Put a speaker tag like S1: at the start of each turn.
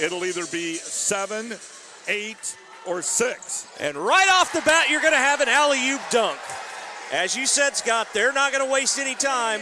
S1: It'll either be seven, eight, or six.
S2: And right off the bat, you're going to have an alley oop dunk. As you said, Scott, they're not going to waste any time.